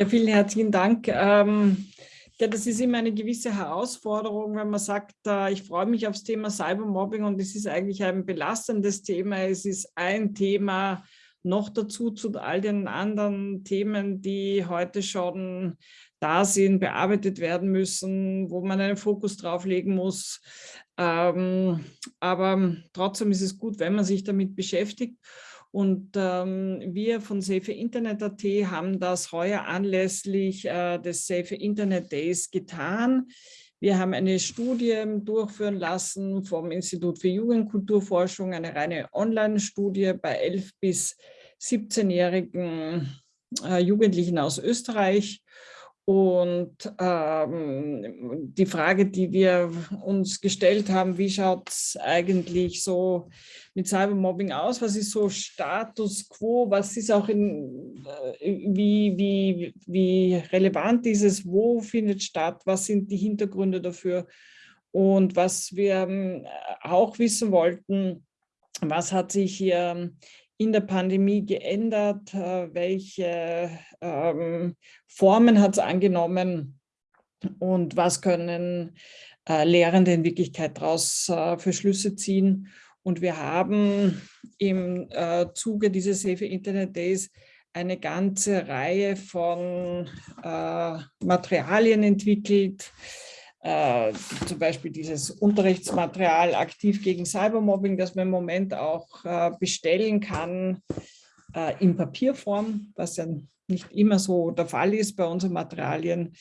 Ja, vielen herzlichen Dank. Ähm, ja, das ist immer eine gewisse Herausforderung, wenn man sagt, äh, ich freue mich aufs Thema Cybermobbing und es ist eigentlich ein belastendes Thema. Es ist ein Thema noch dazu zu all den anderen Themen, die heute schon da sind, bearbeitet werden müssen, wo man einen Fokus drauf legen muss. Ähm, aber trotzdem ist es gut, wenn man sich damit beschäftigt. Und ähm, wir von Safe Internet.at haben das heuer anlässlich äh, des Safe Internet Days getan. Wir haben eine Studie durchführen lassen vom Institut für Jugendkulturforschung, eine reine Online-Studie bei 11 bis 17-jährigen äh, Jugendlichen aus Österreich. Und ähm, die Frage, die wir uns gestellt haben, wie schaut es eigentlich so mit Cybermobbing aus? Was ist so Status quo? Was ist auch in, äh, wie, wie, wie relevant ist es? Wo findet statt? Was sind die Hintergründe dafür? Und was wir ähm, auch wissen wollten, was hat sich hier in der Pandemie geändert? Äh, welche ähm, Formen hat es angenommen? Und was können äh, Lehrende in Wirklichkeit daraus äh, für Schlüsse ziehen? Und wir haben im äh, Zuge dieses Safe Internet Days eine ganze Reihe von äh, Materialien entwickelt, äh, zum Beispiel dieses Unterrichtsmaterial aktiv gegen Cybermobbing, das man im Moment auch äh, bestellen kann äh, in Papierform, was ja nicht immer so der Fall ist bei unseren Materialien.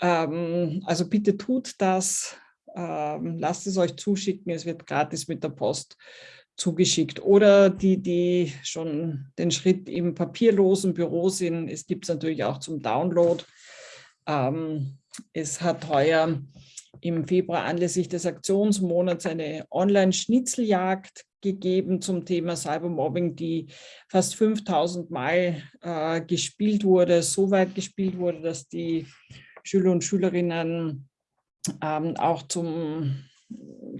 Ähm, also bitte tut das, ähm, lasst es euch zuschicken, es wird gratis mit der Post zugeschickt. Oder die, die schon den Schritt im papierlosen Büro sind, es gibt es natürlich auch zum Download. Ähm, es hat heuer im Februar anlässlich des Aktionsmonats eine Online-Schnitzeljagd gegeben zum Thema Cybermobbing, die fast 5000 Mal äh, gespielt wurde, so weit gespielt wurde, dass die Schüler und Schülerinnen ähm, auch zum,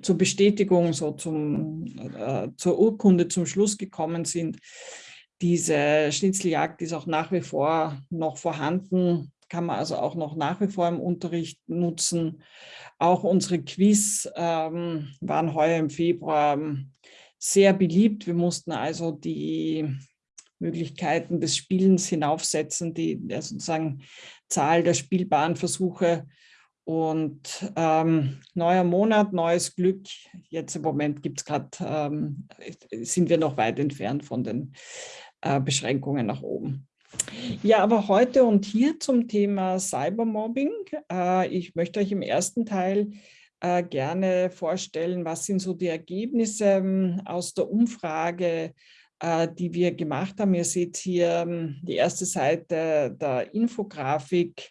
zur Bestätigung, so zum, äh, zur Urkunde zum Schluss gekommen sind. Diese Schnitzeljagd ist auch nach wie vor noch vorhanden kann man also auch noch nach wie vor im Unterricht nutzen. Auch unsere Quiz ähm, waren heuer im Februar ähm, sehr beliebt. Wir mussten also die Möglichkeiten des Spielens hinaufsetzen, die der sozusagen Zahl der spielbaren Versuche und ähm, neuer Monat, neues Glück. Jetzt im Moment gibt's grad, ähm, sind wir noch weit entfernt von den äh, Beschränkungen nach oben. Ja, aber heute und hier zum Thema Cybermobbing. Äh, ich möchte euch im ersten Teil äh, gerne vorstellen, was sind so die Ergebnisse ähm, aus der Umfrage, äh, die wir gemacht haben. Ihr seht hier ähm, die erste Seite der Infografik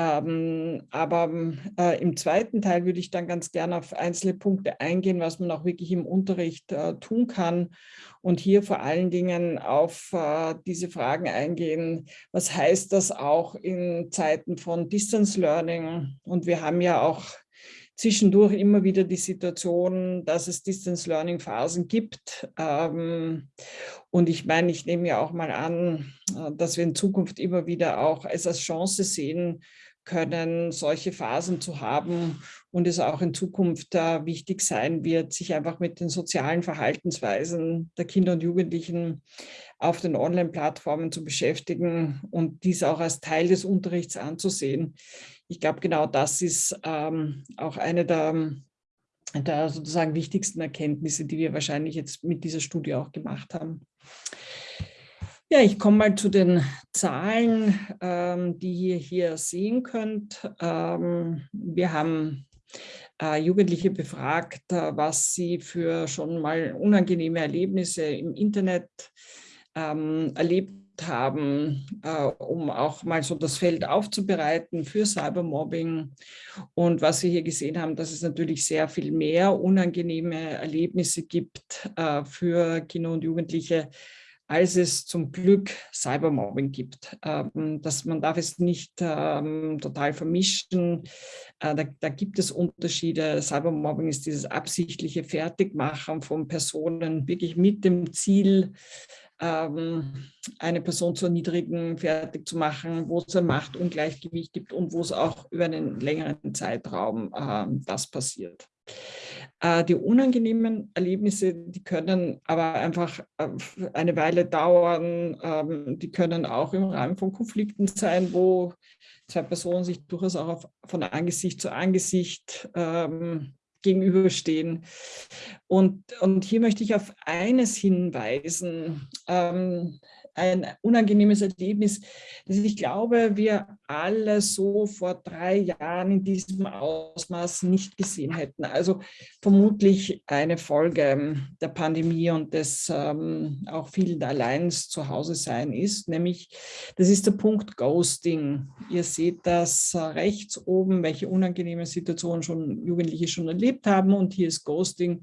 ähm, aber äh, im zweiten Teil würde ich dann ganz gerne auf einzelne Punkte eingehen, was man auch wirklich im Unterricht äh, tun kann und hier vor allen Dingen auf äh, diese Fragen eingehen. Was heißt das auch in Zeiten von Distance Learning? Und wir haben ja auch zwischendurch immer wieder die Situation, dass es Distance Learning Phasen gibt. Ähm, und ich meine, ich nehme ja auch mal an, äh, dass wir in Zukunft immer wieder auch es als Chance sehen, können, solche Phasen zu haben und es auch in Zukunft äh, wichtig sein wird, sich einfach mit den sozialen Verhaltensweisen der Kinder und Jugendlichen auf den Online-Plattformen zu beschäftigen und dies auch als Teil des Unterrichts anzusehen. Ich glaube, genau das ist ähm, auch eine der, der sozusagen wichtigsten Erkenntnisse, die wir wahrscheinlich jetzt mit dieser Studie auch gemacht haben. Ja, ich komme mal zu den Zahlen, ähm, die ihr hier sehen könnt. Ähm, wir haben äh, Jugendliche befragt, äh, was sie für schon mal unangenehme Erlebnisse im Internet ähm, erlebt haben, äh, um auch mal so das Feld aufzubereiten für Cybermobbing. Und was wir hier gesehen haben, dass es natürlich sehr viel mehr unangenehme Erlebnisse gibt äh, für Kinder und Jugendliche, als es zum Glück Cybermobbing gibt. Ähm, dass man darf es nicht ähm, total vermischen. Äh, da, da, gibt es Unterschiede. Cybermobbing ist dieses absichtliche Fertigmachen von Personen wirklich mit dem Ziel, ähm, eine Person zu erniedrigen, fertig zu machen, wo es ein Machtungleichgewicht gibt und wo es auch über einen längeren Zeitraum äh, das passiert. Äh, die unangenehmen Erlebnisse, die können aber einfach äh, eine Weile dauern. Ähm, die können auch im Rahmen von Konflikten sein, wo zwei Personen sich durchaus auch von Angesicht zu Angesicht ähm, gegenüberstehen. Und, und hier möchte ich auf eines hinweisen. Ähm, ein unangenehmes Erlebnis, das ich glaube, wir alle so vor drei Jahren in diesem Ausmaß nicht gesehen hätten. Also vermutlich eine Folge ähm, der Pandemie und des ähm, auch vielen allein zu Hause sein ist, nämlich das ist der Punkt Ghosting. Ihr seht das äh, rechts oben, welche unangenehme Situationen schon Jugendliche schon erlebt haben und hier ist Ghosting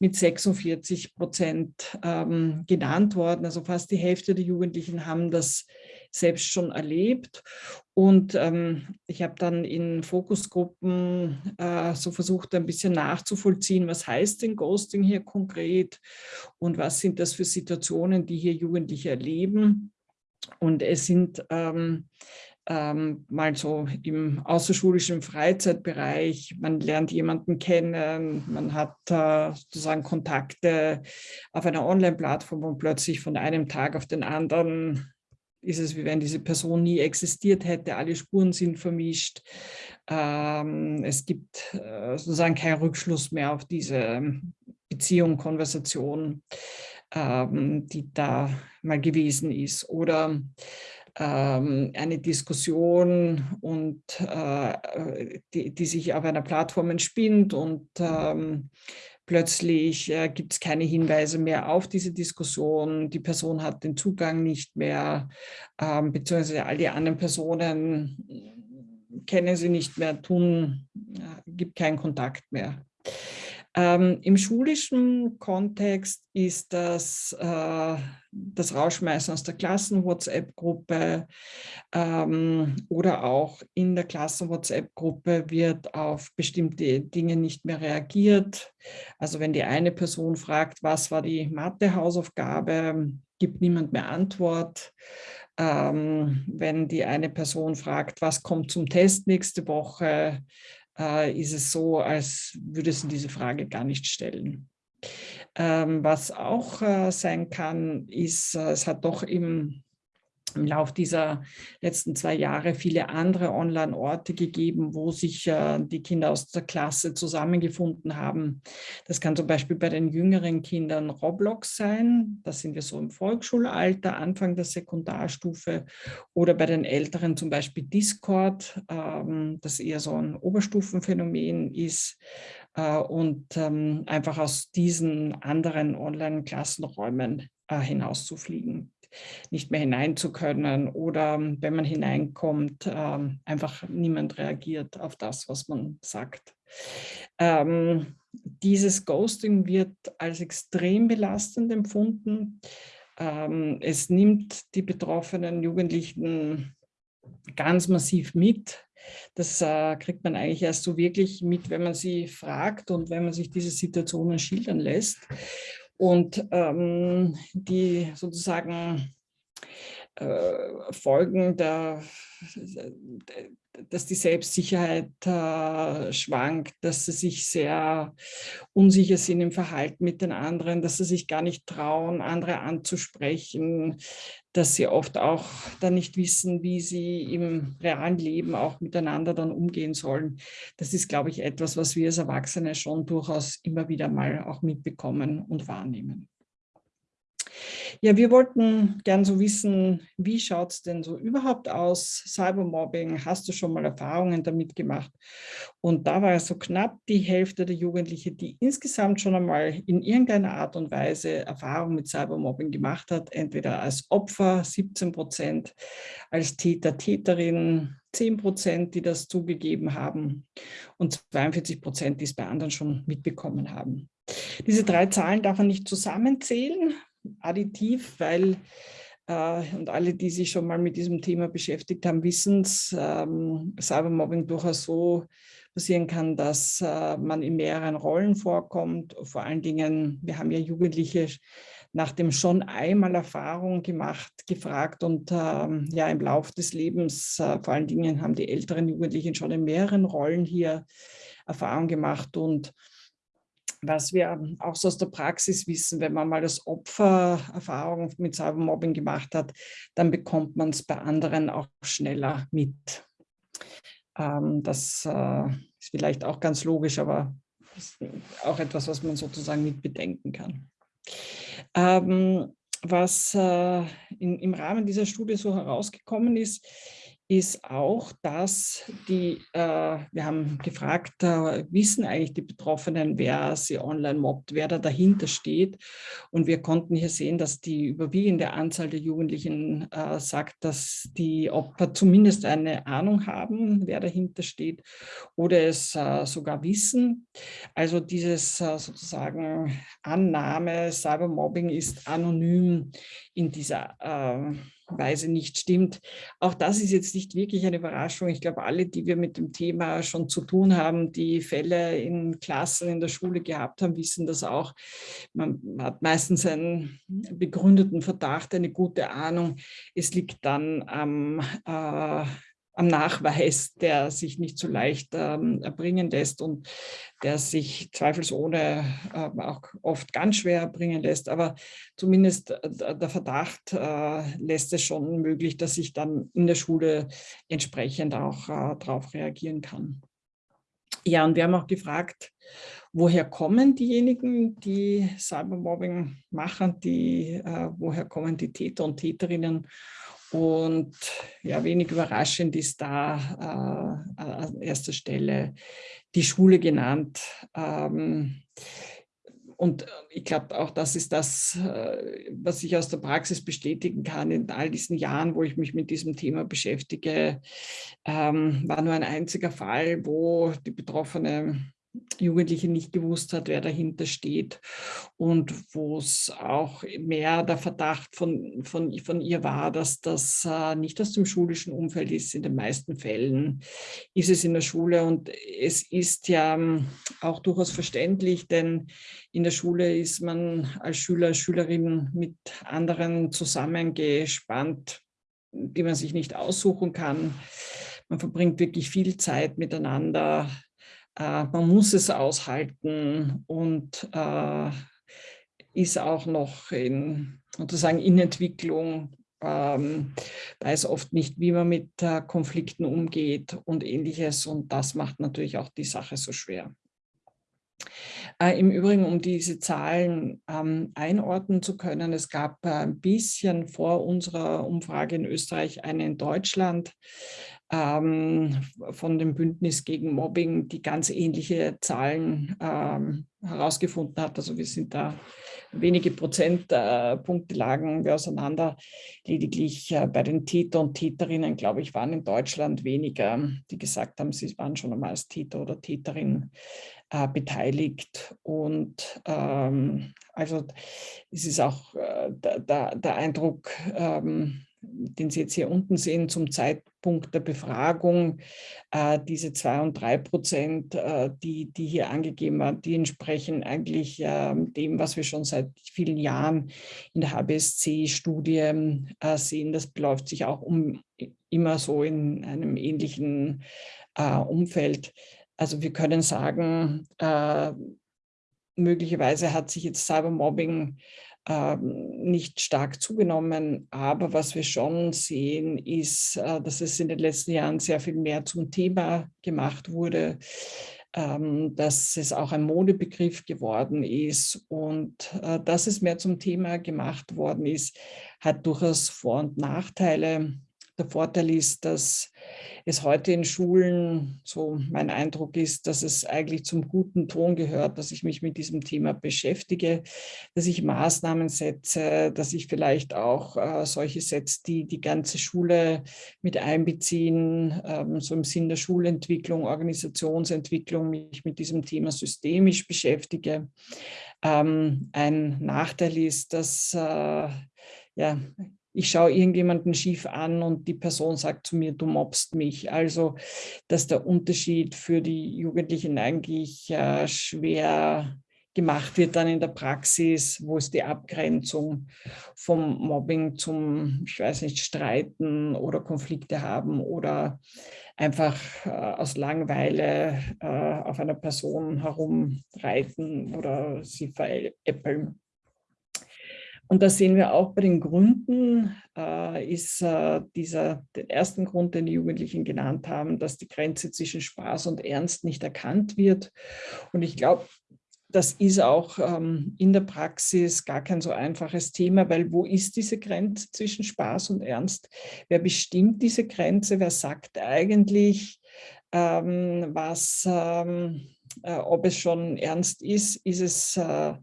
mit 46 Prozent ähm, genannt worden, also fast die Hälfte der Jugendlichen Jugendlichen haben das selbst schon erlebt. Und ähm, ich habe dann in Fokusgruppen äh, so versucht, ein bisschen nachzuvollziehen, was heißt denn Ghosting hier konkret und was sind das für Situationen, die hier Jugendliche erleben. Und es sind ähm, ähm, mal so im außerschulischen Freizeitbereich, man lernt jemanden kennen, man hat äh, sozusagen Kontakte auf einer Online-Plattform und plötzlich von einem Tag auf den anderen ist es, wie wenn diese Person nie existiert hätte, alle Spuren sind vermischt. Ähm, es gibt äh, sozusagen keinen Rückschluss mehr auf diese Beziehung, Konversation, ähm, die da mal gewesen ist. Oder ähm, eine Diskussion und äh, die, die, sich auf einer Plattform entspinnt und ähm, plötzlich äh, gibt es keine Hinweise mehr auf diese Diskussion, die Person hat den Zugang nicht mehr, ähm, beziehungsweise all die anderen Personen kennen sie nicht mehr, tun, äh, gibt keinen Kontakt mehr. Ähm, Im schulischen Kontext ist das äh, das Rausschmeißen aus der Klassen-WhatsApp-Gruppe ähm, oder auch in der Klassen-WhatsApp-Gruppe wird auf bestimmte Dinge nicht mehr reagiert. Also wenn die eine Person fragt, was war die Mathe-Hausaufgabe, gibt niemand mehr Antwort. Ähm, wenn die eine Person fragt, was kommt zum Test nächste Woche, äh, ist es so, als würde sie diese Frage gar nicht stellen. Ähm, was auch äh, sein kann, ist, äh, es hat doch im im Lauf dieser letzten zwei Jahre viele andere Online-Orte gegeben, wo sich äh, die Kinder aus der Klasse zusammengefunden haben. Das kann zum Beispiel bei den jüngeren Kindern Roblox sein, da sind wir so im Volksschulalter, Anfang der Sekundarstufe, oder bei den Älteren zum Beispiel Discord, ähm, das eher so ein Oberstufenphänomen ist äh, und ähm, einfach aus diesen anderen Online-Klassenräumen äh, hinauszufliegen nicht mehr hinein zu können oder wenn man hineinkommt, ähm, einfach niemand reagiert auf das, was man sagt. Ähm, dieses Ghosting wird als extrem belastend empfunden. Ähm, es nimmt die betroffenen Jugendlichen ganz massiv mit. Das äh, kriegt man eigentlich erst so wirklich mit, wenn man sie fragt und wenn man sich diese Situationen schildern lässt. Und ähm, die sozusagen äh, Folgen der, dass die Selbstsicherheit äh, schwankt, dass sie sich sehr unsicher sind im Verhalten mit den anderen, dass sie sich gar nicht trauen, andere anzusprechen, dass sie oft auch dann nicht wissen, wie sie im realen Leben auch miteinander dann umgehen sollen. Das ist, glaube ich, etwas, was wir als Erwachsene schon durchaus immer wieder mal auch mitbekommen und wahrnehmen. Ja, wir wollten gern so wissen, wie schaut es denn so überhaupt aus, Cybermobbing, hast du schon mal Erfahrungen damit gemacht? Und da war so knapp die Hälfte der Jugendlichen, die insgesamt schon einmal in irgendeiner Art und Weise Erfahrung mit Cybermobbing gemacht hat, entweder als Opfer 17 Prozent, als Täter, Täterin 10 Prozent, die das zugegeben haben und 42 Prozent, die es bei anderen schon mitbekommen haben. Diese drei Zahlen darf man nicht zusammenzählen, additiv, weil äh, und alle, die sich schon mal mit diesem Thema beschäftigt haben, wissen es, ähm, Cybermobbing durchaus so passieren kann, dass äh, man in mehreren Rollen vorkommt. Vor allen Dingen, wir haben ja Jugendliche nach dem schon einmal Erfahrung gemacht, gefragt und ähm, ja, im Laufe des Lebens, äh, vor allen Dingen haben die älteren Jugendlichen schon in mehreren Rollen hier Erfahrung gemacht und was wir auch so aus der Praxis wissen, wenn man mal das Opfer Erfahrung mit Cybermobbing gemacht hat, dann bekommt man es bei anderen auch schneller mit. Ähm, das äh, ist vielleicht auch ganz logisch, aber auch etwas, was man sozusagen mit bedenken kann. Ähm, was äh, in, im Rahmen dieser Studie so herausgekommen ist, ist auch, dass die, äh, wir haben gefragt, äh, wissen eigentlich die Betroffenen, wer sie online mobbt, wer da dahinter steht. Und wir konnten hier sehen, dass die überwiegende Anzahl der Jugendlichen äh, sagt, dass die Opfer zumindest eine Ahnung haben, wer dahinter steht oder es äh, sogar wissen. Also dieses äh, sozusagen Annahme, Cybermobbing ist anonym in dieser äh, Weise nicht stimmt. Auch das ist jetzt nicht wirklich eine Überraschung. Ich glaube, alle, die wir mit dem Thema schon zu tun haben, die Fälle in Klassen in der Schule gehabt haben, wissen das auch. Man hat meistens einen begründeten Verdacht, eine gute Ahnung. Es liegt dann am äh, am Nachweis, der sich nicht so leicht ähm, erbringen lässt und der sich zweifelsohne äh, auch oft ganz schwer erbringen lässt. Aber zumindest äh, der Verdacht äh, lässt es schon möglich, dass ich dann in der Schule entsprechend auch äh, darauf reagieren kann. Ja, und wir haben auch gefragt, woher kommen diejenigen, die Cybermobbing machen, die, äh, woher kommen die Täter und Täterinnen und ja, wenig überraschend ist da äh, an erster Stelle die Schule genannt. Ähm, und ich glaube, auch das ist das, äh, was ich aus der Praxis bestätigen kann. In all diesen Jahren, wo ich mich mit diesem Thema beschäftige, ähm, war nur ein einziger Fall, wo die betroffene Jugendliche nicht gewusst hat, wer dahinter steht und wo es auch mehr der Verdacht von, von, von ihr war, dass das äh, nicht aus dem schulischen Umfeld ist. In den meisten Fällen ist es in der Schule und es ist ja ähm, auch durchaus verständlich, denn in der Schule ist man als Schüler, Schülerin mit anderen zusammengespannt, die man sich nicht aussuchen kann. Man verbringt wirklich viel Zeit miteinander äh, man muss es aushalten und äh, ist auch noch in, sozusagen in Entwicklung, ähm, weiß oft nicht, wie man mit äh, Konflikten umgeht und ähnliches. Und das macht natürlich auch die Sache so schwer. Äh, Im Übrigen, um diese Zahlen ähm, einordnen zu können, es gab äh, ein bisschen vor unserer Umfrage in Österreich eine in Deutschland ähm, von dem Bündnis gegen Mobbing, die ganz ähnliche Zahlen ähm, herausgefunden hat. Also wir sind da wenige Prozentpunkte äh, lagen wir auseinander. Lediglich äh, bei den Täter und Täterinnen, glaube ich, waren in Deutschland weniger, die gesagt haben, sie waren schon einmal als Täter oder Täterin äh, beteiligt. Und ähm, also es ist auch äh, der, der, Eindruck, ähm, den Sie jetzt hier unten sehen, zum Zeitpunkt der Befragung, äh, diese zwei und drei Prozent, äh, die, die hier angegeben waren, die entsprechen eigentlich äh, dem, was wir schon seit vielen Jahren in der HBSC-Studie äh, sehen. Das beläuft sich auch um immer so in einem ähnlichen äh, Umfeld. Also wir können sagen, möglicherweise hat sich jetzt Cybermobbing ähm, nicht stark zugenommen. Aber was wir schon sehen, ist, äh, dass es in den letzten Jahren sehr viel mehr zum Thema gemacht wurde, ähm, dass es auch ein Modebegriff geworden ist und äh, dass es mehr zum Thema gemacht worden ist, hat durchaus Vor- und Nachteile. Der Vorteil ist, dass es heute in Schulen, so mein Eindruck ist, dass es eigentlich zum guten Ton gehört, dass ich mich mit diesem Thema beschäftige, dass ich Maßnahmen setze, dass ich vielleicht auch äh, solche setze, die die ganze Schule mit einbeziehen, ähm, so im Sinn der Schulentwicklung, Organisationsentwicklung, mich mit diesem Thema systemisch beschäftige. Ähm, ein Nachteil ist, dass äh, ja, ich schaue irgendjemanden schief an und die Person sagt zu mir, du mobst mich. Also, dass der Unterschied für die Jugendlichen eigentlich äh, schwer gemacht wird dann in der Praxis, wo ist die Abgrenzung vom Mobbing zum, ich weiß nicht, Streiten oder Konflikte haben oder einfach äh, aus Langeweile äh, auf einer Person herumreiten oder sie veräppeln. Und da sehen wir auch bei den Gründen, äh, ist äh, dieser, den ersten Grund, den die Jugendlichen genannt haben, dass die Grenze zwischen Spaß und Ernst nicht erkannt wird. Und ich glaube, das ist auch ähm, in der Praxis gar kein so einfaches Thema, weil wo ist diese Grenze zwischen Spaß und Ernst? Wer bestimmt diese Grenze? Wer sagt eigentlich, ähm, was, ähm, äh, ob es schon ernst ist? Ist es äh,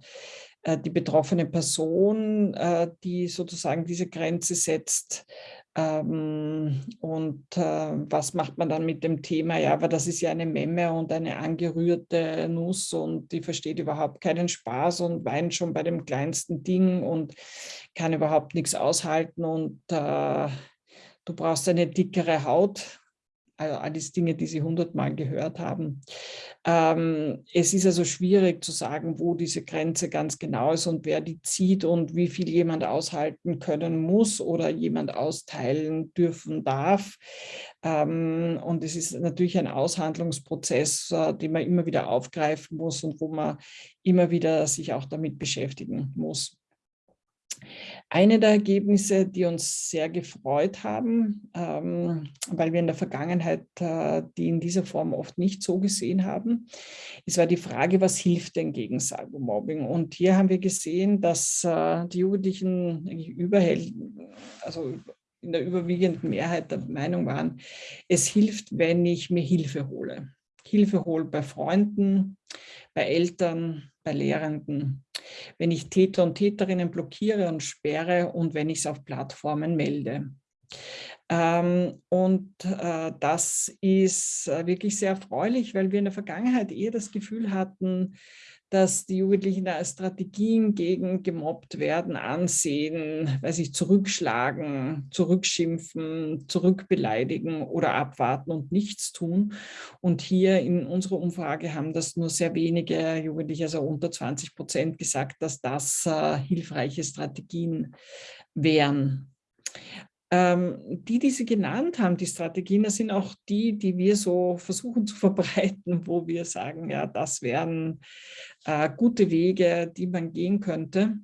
äh die betroffene Person, äh, die sozusagen diese Grenze setzt? Ähm, und äh, was macht man dann mit dem Thema? Ja, aber das ist ja eine Memme und eine angerührte Nuss und die versteht überhaupt keinen Spaß und weint schon bei dem kleinsten Ding und kann überhaupt nichts aushalten und äh, du brauchst eine dickere Haut also alles Dinge, die Sie hundertmal gehört haben. Ähm, es ist also schwierig zu sagen, wo diese Grenze ganz genau ist und wer die zieht und wie viel jemand aushalten können muss oder jemand austeilen dürfen darf. Ähm, und es ist natürlich ein Aushandlungsprozess, äh, den man immer wieder aufgreifen muss und wo man immer wieder sich auch damit beschäftigen muss. Eine der Ergebnisse, die uns sehr gefreut haben, ähm, weil wir in der Vergangenheit äh, die in dieser Form oft nicht so gesehen haben, es war die Frage, was hilft denn gegen Cybermobbing? Und hier haben wir gesehen, dass äh, die Jugendlichen eigentlich also in der überwiegenden Mehrheit der Meinung waren, es hilft, wenn ich mir Hilfe hole. Hilfe hole bei Freunden, bei Eltern, bei Lehrenden, wenn ich Täter und Täterinnen blockiere und sperre und wenn ich es auf Plattformen melde. Ähm, und äh, das ist äh, wirklich sehr erfreulich, weil wir in der Vergangenheit eher das Gefühl hatten, dass die Jugendlichen da Strategien gegen gemobbt werden ansehen, weil sie zurückschlagen, zurückschimpfen, zurückbeleidigen oder abwarten und nichts tun. Und hier in unserer Umfrage haben das nur sehr wenige Jugendliche, also unter 20 Prozent gesagt, dass das äh, hilfreiche Strategien wären. Ähm, die, die Sie genannt haben, die Strategien, das sind auch die, die wir so versuchen zu verbreiten, wo wir sagen, ja, das wären äh, gute Wege, die man gehen könnte.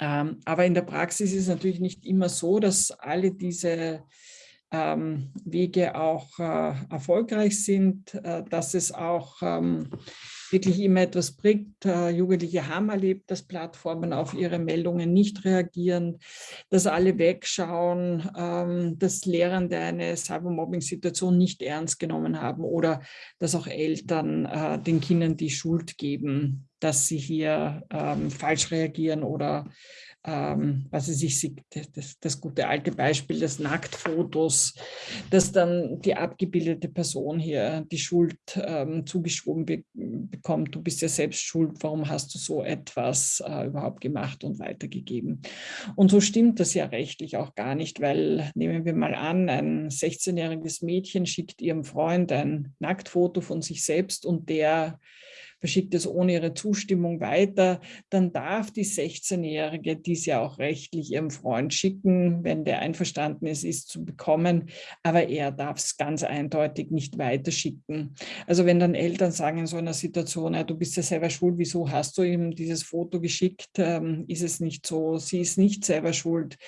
Ähm, aber in der Praxis ist es natürlich nicht immer so, dass alle diese ähm, Wege auch äh, erfolgreich sind, äh, dass es auch ähm, wirklich immer etwas bringt. Jugendliche haben erlebt, dass Plattformen auf ihre Meldungen nicht reagieren, dass alle wegschauen, ähm, dass Lehrende eine Cybermobbing-Situation nicht ernst genommen haben oder dass auch Eltern äh, den Kindern die Schuld geben, dass sie hier ähm, falsch reagieren oder ähm, was sich sieht, das, das, gute alte Beispiel des Nacktfotos, dass dann die abgebildete Person hier die Schuld ähm, zugeschoben be bekommt, du bist ja selbst schuld, warum hast du so etwas äh, überhaupt gemacht und weitergegeben. Und so stimmt das ja rechtlich auch gar nicht, weil nehmen wir mal an, ein 16-jähriges Mädchen schickt ihrem Freund ein Nacktfoto von sich selbst und der verschickt es ohne ihre Zustimmung weiter, dann darf die 16-Jährige dies ja auch rechtlich ihrem Freund schicken, wenn der einverstanden ist, es zu bekommen, aber er darf es ganz eindeutig nicht weiterschicken. Also wenn dann Eltern sagen in so einer Situation, ja, du bist ja selber schuld, wieso hast du ihm dieses Foto geschickt, ähm, ist es nicht so, sie ist nicht selber schuld,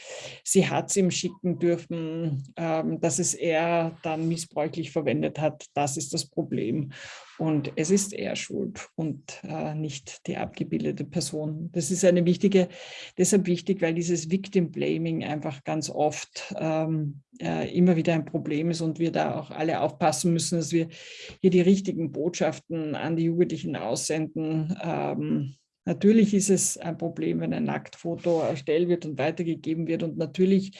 sie hat es ihm schicken dürfen, ähm, dass es er dann missbräuchlich verwendet hat, das ist das Problem. Und es ist er schuld und äh, nicht die abgebildete Person. Das ist eine wichtige, deshalb wichtig, weil dieses Victim Blaming einfach ganz oft ähm, äh, immer wieder ein Problem ist und wir da auch alle aufpassen müssen, dass wir hier die richtigen Botschaften an die Jugendlichen aussenden. Ähm, Natürlich ist es ein Problem, wenn ein Nacktfoto erstellt wird und weitergegeben wird. Und natürlich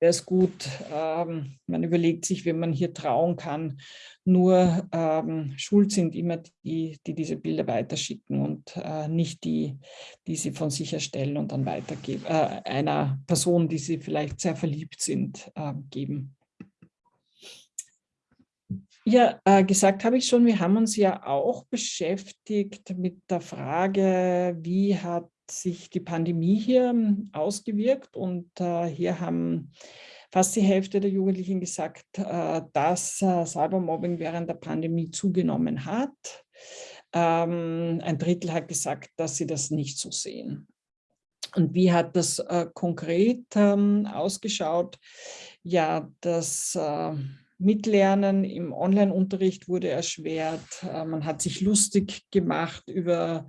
wäre es gut, ähm, man überlegt sich, wenn man hier trauen kann. Nur ähm, schuld sind immer die, die diese Bilder weiterschicken und äh, nicht die, die sie von sich erstellen und dann weitergeben, äh, einer Person, die sie vielleicht sehr verliebt sind, äh, geben. Ja, äh, gesagt habe ich schon, wir haben uns ja auch beschäftigt mit der Frage, wie hat sich die Pandemie hier ähm, ausgewirkt und äh, hier haben fast die Hälfte der Jugendlichen gesagt, äh, dass äh, Cybermobbing während der Pandemie zugenommen hat. Ähm, ein Drittel hat gesagt, dass sie das nicht so sehen. Und wie hat das äh, konkret ähm, ausgeschaut? Ja, das äh, Mitlernen im Online-Unterricht wurde erschwert. Äh, man hat sich lustig gemacht über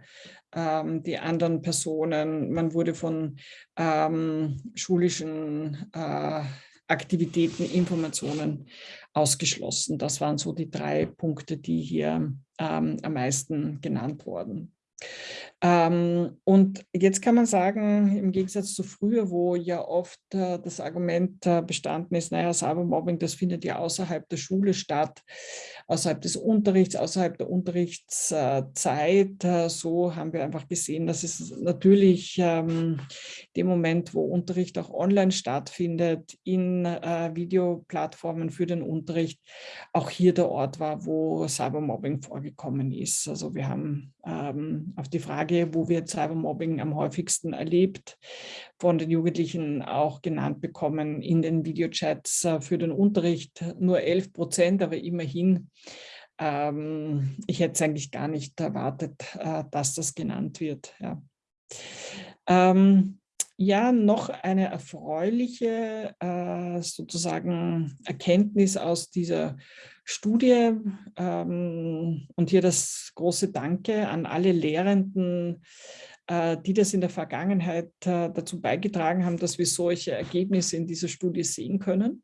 ähm, die anderen Personen. Man wurde von ähm, schulischen äh, Aktivitäten, Informationen ausgeschlossen. Das waren so die drei Punkte, die hier ähm, am meisten genannt wurden. Ähm, und jetzt kann man sagen, im Gegensatz zu früher, wo ja oft äh, das Argument äh, bestanden ist, naja, Cybermobbing, das findet ja außerhalb der Schule statt, außerhalb des Unterrichts, außerhalb der Unterrichtszeit. Äh, so haben wir einfach gesehen, dass es natürlich ähm, dem Moment, wo Unterricht auch online stattfindet, in äh, Videoplattformen für den Unterricht, auch hier der Ort war, wo Cybermobbing vorgekommen ist. Also wir haben ähm, auf die Frage, wo wird Cybermobbing am häufigsten erlebt, von den Jugendlichen auch genannt bekommen in den Videochats äh, für den Unterricht. Nur 11 Prozent, aber immerhin. Ähm, ich hätte es eigentlich gar nicht erwartet, äh, dass das genannt wird. Ja. Ähm, ja, noch eine erfreuliche äh, sozusagen Erkenntnis aus dieser Studie ähm, und hier das große Danke an alle Lehrenden, äh, die das in der Vergangenheit äh, dazu beigetragen haben, dass wir solche Ergebnisse in dieser Studie sehen können.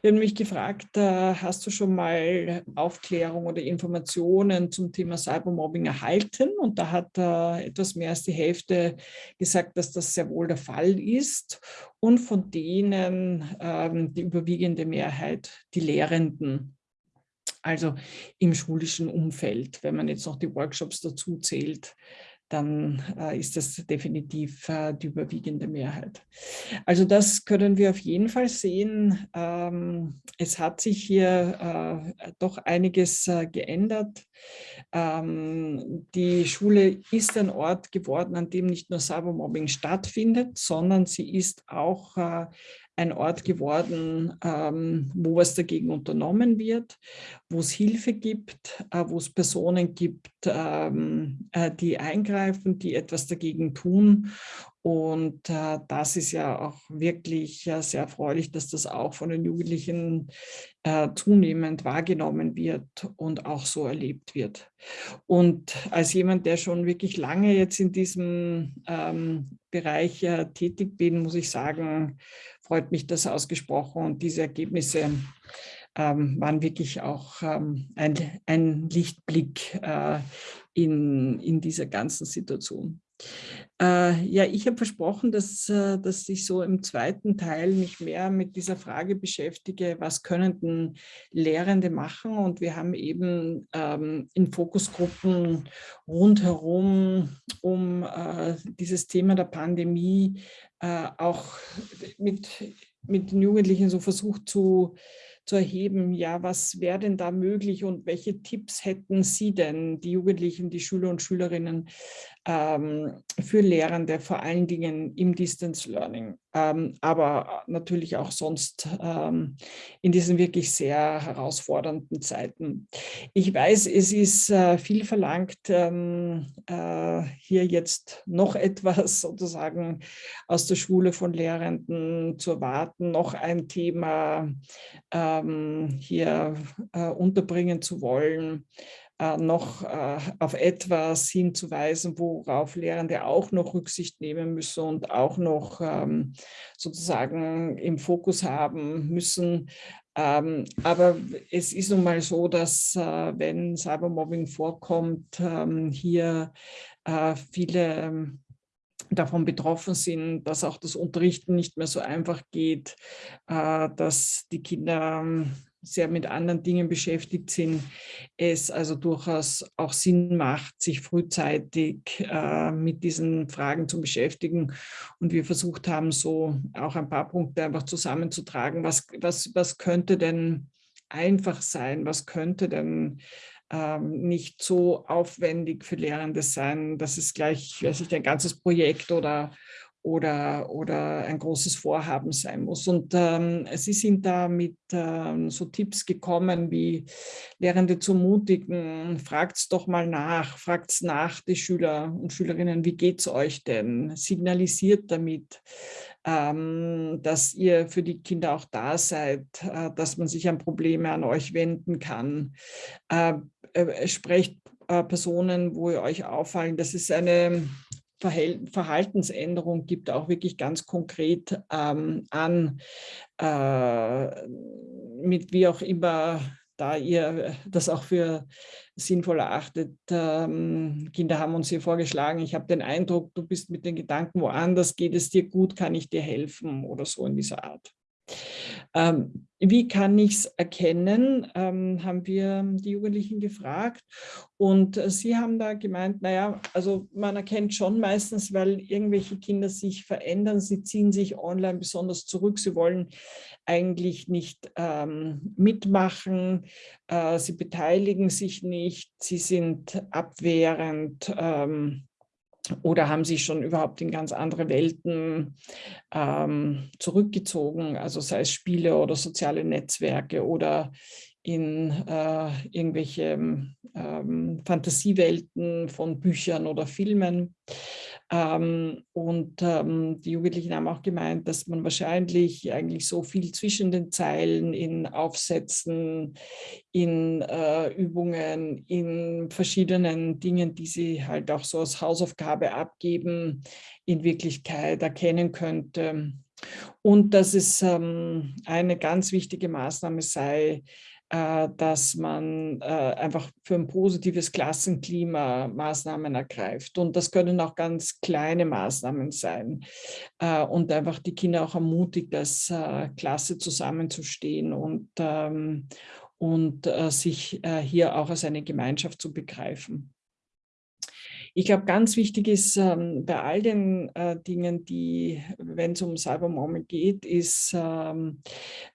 Wir haben mich gefragt, äh, hast du schon mal Aufklärung oder Informationen zum Thema Cybermobbing erhalten? Und da hat etwas mehr als die Hälfte gesagt, dass das sehr wohl der Fall ist. Und von denen ähm, die überwiegende Mehrheit die Lehrenden also im schulischen Umfeld. Wenn man jetzt noch die Workshops dazu zählt, dann äh, ist das definitiv äh, die überwiegende Mehrheit. Also das können wir auf jeden Fall sehen. Ähm, es hat sich hier äh, doch einiges äh, geändert. Ähm, die Schule ist ein Ort geworden, an dem nicht nur Cybermobbing stattfindet, sondern sie ist auch äh, ein Ort geworden, ähm, wo was dagegen unternommen wird, wo es Hilfe gibt, äh, wo es Personen gibt, ähm, äh, die eingreifen, die etwas dagegen tun. Und äh, das ist ja auch wirklich sehr erfreulich, dass das auch von den Jugendlichen zunehmend wahrgenommen wird und auch so erlebt wird. Und als jemand, der schon wirklich lange jetzt in diesem ähm, Bereich tätig bin, muss ich sagen, freut mich das ausgesprochen und diese Ergebnisse ähm, waren wirklich auch ähm, ein, ein, Lichtblick äh, in, in dieser ganzen Situation. Äh, ja, ich habe versprochen, dass, äh, dass ich so im zweiten Teil mich mehr mit dieser Frage beschäftige, was können denn Lehrende machen? Und wir haben eben ähm, in Fokusgruppen rundherum um äh, dieses Thema der Pandemie äh, auch mit, mit den Jugendlichen so versucht zu zu erheben, ja, was wäre denn da möglich und welche Tipps hätten Sie denn, die Jugendlichen, die Schüler und Schülerinnen, für Lehrende, vor allen Dingen im Distance Learning, ähm, aber natürlich auch sonst ähm, in diesen wirklich sehr herausfordernden Zeiten. Ich weiß, es ist äh, viel verlangt, ähm, äh, hier jetzt noch etwas sozusagen aus der Schule von Lehrenden zu erwarten, noch ein Thema ähm, hier äh, unterbringen zu wollen noch äh, auf etwas hinzuweisen, worauf Lehrende auch noch Rücksicht nehmen müssen und auch noch ähm, sozusagen im Fokus haben müssen. Ähm, aber es ist nun mal so, dass äh, wenn Cybermobbing vorkommt, ähm, hier äh, viele davon betroffen sind, dass auch das Unterrichten nicht mehr so einfach geht, äh, dass die Kinder sehr mit anderen Dingen beschäftigt sind, es also durchaus auch Sinn macht, sich frühzeitig äh, mit diesen Fragen zu beschäftigen. Und wir versucht haben, so auch ein paar Punkte einfach zusammenzutragen. Was, was, was könnte denn einfach sein? Was könnte denn ähm, nicht so aufwendig für Lehrende sein, dass es gleich, weiß ich, ein ganzes Projekt oder, oder, oder ein großes Vorhaben sein muss. Und ähm, Sie sind da mit ähm, so Tipps gekommen, wie Lehrende zu mutigen, fragt doch mal nach, fragt nach, die Schüler und Schülerinnen, wie geht es euch denn? Signalisiert damit, ähm, dass ihr für die Kinder auch da seid, äh, dass man sich an Probleme an euch wenden kann. Äh, äh, sprecht äh, Personen, wo ihr euch auffallen, dass es eine Verhaltensänderung gibt, auch wirklich ganz konkret ähm, an, äh, mit wie auch immer da ihr das auch für sinnvoll erachtet. Ähm, Kinder haben uns hier vorgeschlagen, ich habe den Eindruck, du bist mit den Gedanken woanders, geht es dir gut, kann ich dir helfen oder so in dieser Art. Ähm, wie kann ich es erkennen, ähm, haben wir die Jugendlichen gefragt. Und äh, sie haben da gemeint, naja, also man erkennt schon meistens, weil irgendwelche Kinder sich verändern, sie ziehen sich online besonders zurück, sie wollen eigentlich nicht ähm, mitmachen, äh, sie beteiligen sich nicht, sie sind abwehrend, ähm, oder haben sich schon überhaupt in ganz andere Welten ähm, zurückgezogen, also sei es Spiele oder soziale Netzwerke oder in äh, irgendwelche ähm, Fantasiewelten von Büchern oder Filmen. Ähm, und ähm, die Jugendlichen haben auch gemeint, dass man wahrscheinlich eigentlich so viel zwischen den Zeilen in Aufsätzen, in äh, Übungen, in verschiedenen Dingen, die sie halt auch so als Hausaufgabe abgeben, in Wirklichkeit erkennen könnte. Und dass es ähm, eine ganz wichtige Maßnahme sei, dass man äh, einfach für ein positives Klassenklima Maßnahmen ergreift. Und das können auch ganz kleine Maßnahmen sein äh, und einfach die Kinder auch ermutigt, als Klasse zusammenzustehen und, ähm, und sich hier auch als eine Gemeinschaft zu begreifen. Ich glaube, ganz wichtig ist ähm, bei all den äh, Dingen, die, wenn es um Cybermobbing geht, ist ähm,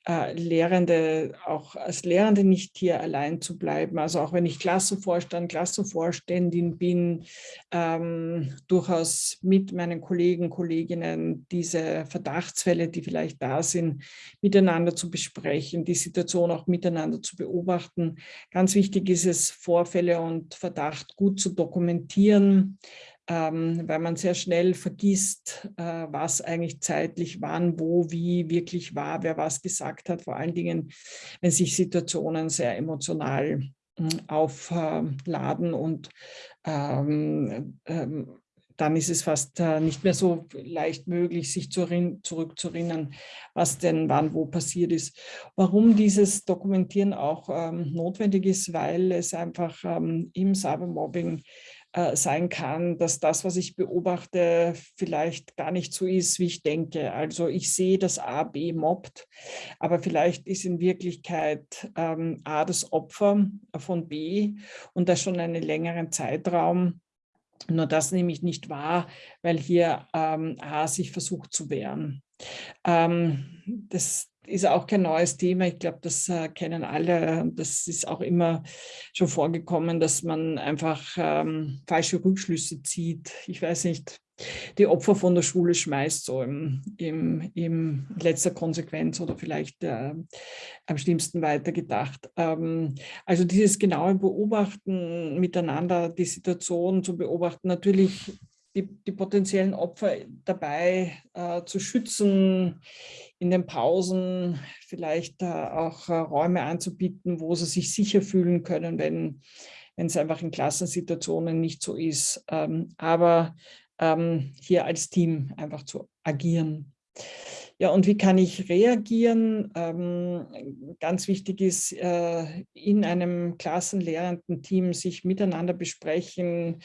äh, Lehrende, auch als Lehrende nicht hier allein zu bleiben. Also auch wenn ich Klassenvorstand, Klassenvorständin bin, ähm, durchaus mit meinen Kollegen, Kolleginnen diese Verdachtsfälle, die vielleicht da sind, miteinander zu besprechen, die Situation auch miteinander zu beobachten. Ganz wichtig ist es, Vorfälle und Verdacht gut zu dokumentieren ähm, weil man sehr schnell vergisst, äh, was eigentlich zeitlich wann, wo, wie wirklich war, wer was gesagt hat, vor allen Dingen, wenn sich Situationen sehr emotional äh, aufladen und ähm, ähm, dann ist es fast äh, nicht mehr so leicht möglich, sich zu zurückzuerinnern, was denn wann wo passiert ist. Warum dieses Dokumentieren auch ähm, notwendig ist, weil es einfach ähm, im Cybermobbing äh, sein kann, dass das, was ich beobachte, vielleicht gar nicht so ist, wie ich denke. Also ich sehe, dass A B mobbt, aber vielleicht ist in Wirklichkeit ähm, A das Opfer von B und das schon einen längeren Zeitraum. Nur das nehme ich nicht wahr, weil hier ähm, A sich versucht zu wehren. Ähm, das, ist auch kein neues Thema. Ich glaube, das äh, kennen alle. Das ist auch immer schon vorgekommen, dass man einfach ähm, falsche Rückschlüsse zieht. Ich weiß nicht, die Opfer von der Schule schmeißt, so im, im, im letzter Konsequenz oder vielleicht äh, am schlimmsten weitergedacht. Ähm, also dieses genaue Beobachten miteinander, die Situation zu beobachten, natürlich die, die potenziellen Opfer dabei äh, zu schützen, in den Pausen vielleicht auch äh, Räume anzubieten, wo sie sich sicher fühlen können, wenn, wenn es einfach in Klassensituationen nicht so ist. Ähm, aber ähm, hier als Team einfach zu agieren. Ja, und wie kann ich reagieren? Ähm, ganz wichtig ist, äh, in einem klassenlehrenden Team sich miteinander besprechen,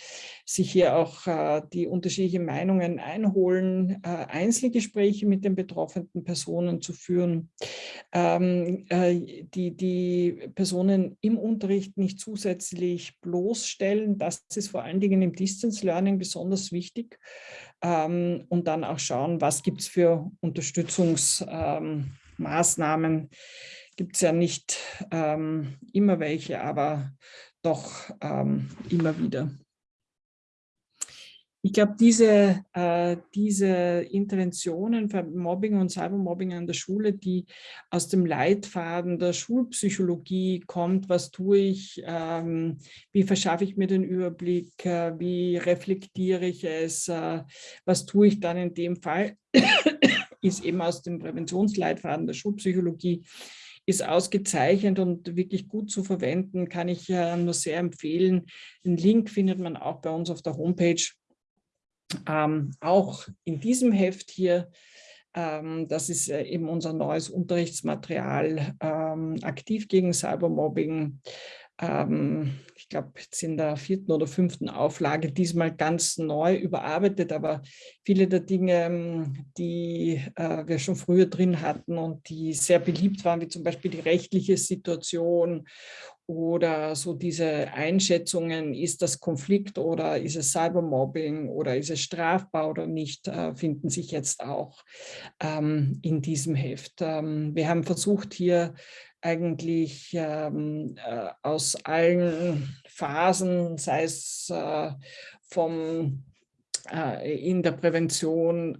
sich hier auch äh, die unterschiedlichen Meinungen einholen, äh, Einzelgespräche mit den betroffenen Personen zu führen, ähm, äh, die, die Personen im Unterricht nicht zusätzlich bloßstellen. Das ist vor allen Dingen im Distance Learning besonders wichtig ähm, und dann auch schauen, was gibt es für Unterstützungsmaßnahmen, ähm, gibt es ja nicht ähm, immer welche, aber doch ähm, immer wieder. Ich glaube, diese, äh, diese Interventionen für Mobbing und Cybermobbing an der Schule, die aus dem Leitfaden der Schulpsychologie kommt, was tue ich, ähm, wie verschaffe ich mir den Überblick, äh, wie reflektiere ich es, äh, was tue ich dann in dem Fall, ist eben aus dem Präventionsleitfaden der Schulpsychologie ist ausgezeichnet und wirklich gut zu verwenden, kann ich äh, nur sehr empfehlen. Den Link findet man auch bei uns auf der Homepage ähm, auch in diesem Heft hier, ähm, das ist äh, eben unser neues Unterrichtsmaterial, ähm, aktiv gegen Cybermobbing. Ähm, ich glaube, jetzt in der vierten oder fünften Auflage, diesmal ganz neu überarbeitet, aber viele der Dinge, ähm, die äh, wir schon früher drin hatten und die sehr beliebt waren, wie zum Beispiel die rechtliche Situation oder so diese Einschätzungen, ist das Konflikt oder ist es Cybermobbing oder ist es strafbar oder nicht, äh, finden sich jetzt auch ähm, in diesem Heft. Ähm, wir haben versucht hier eigentlich ähm, äh, aus allen Phasen, sei es äh, vom in der Prävention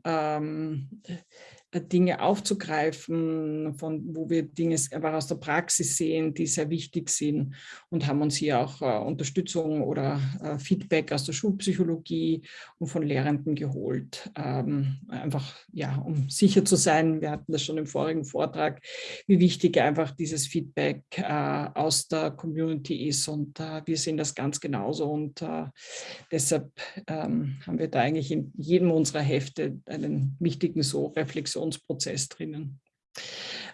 Dinge aufzugreifen, von wo wir Dinge einfach aus der Praxis sehen, die sehr wichtig sind und haben uns hier auch äh, Unterstützung oder äh, Feedback aus der Schulpsychologie und von Lehrenden geholt. Ähm, einfach, ja, um sicher zu sein, wir hatten das schon im vorigen Vortrag, wie wichtig einfach dieses Feedback äh, aus der Community ist und äh, wir sehen das ganz genauso und äh, deshalb ähm, haben wir da eigentlich in jedem unserer Hefte einen wichtigen so Reflexion Reflexionsprozess drinnen.